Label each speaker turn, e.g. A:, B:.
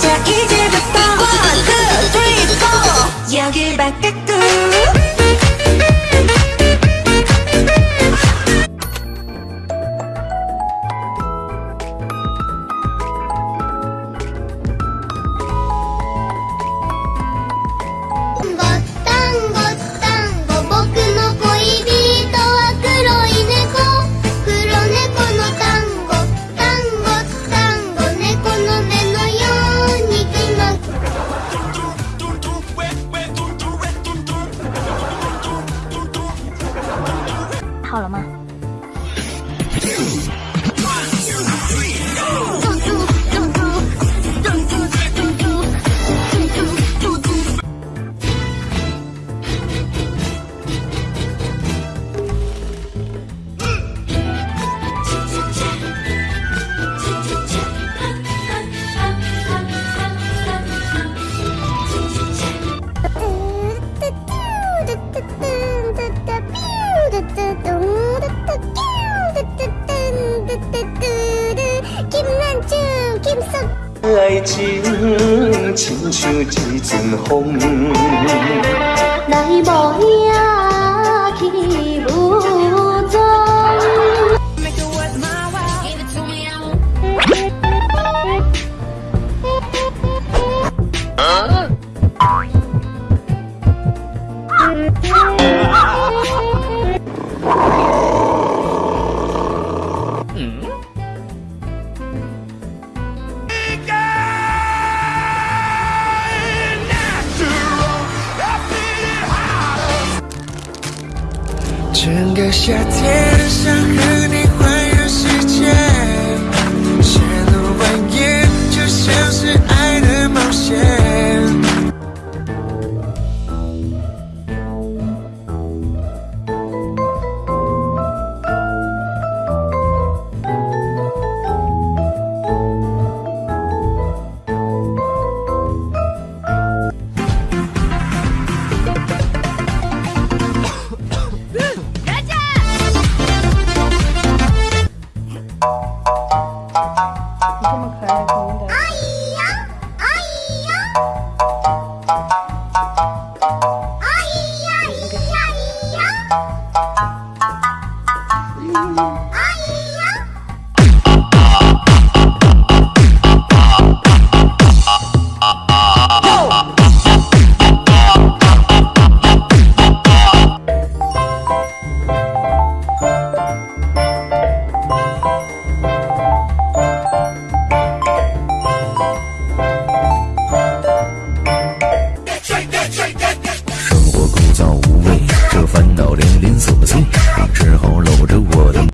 A: 자 이제부터 one two three four 여기 바깥
B: 好了吗？
C: 爱情亲像一阵风，
D: 整个夏天想和你你这么可爱，可爱的。